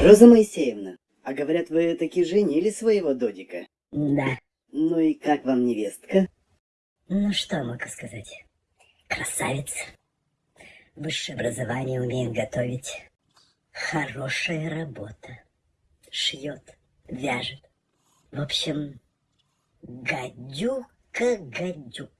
Роза Моисеевна, а говорят, вы таки женили своего додика. Да. Ну и как вам невестка? Ну что могу сказать? Красавица. Высшее образование умеет готовить. Хорошая работа. Шьет, вяжет. В общем, гадюка-гадюка.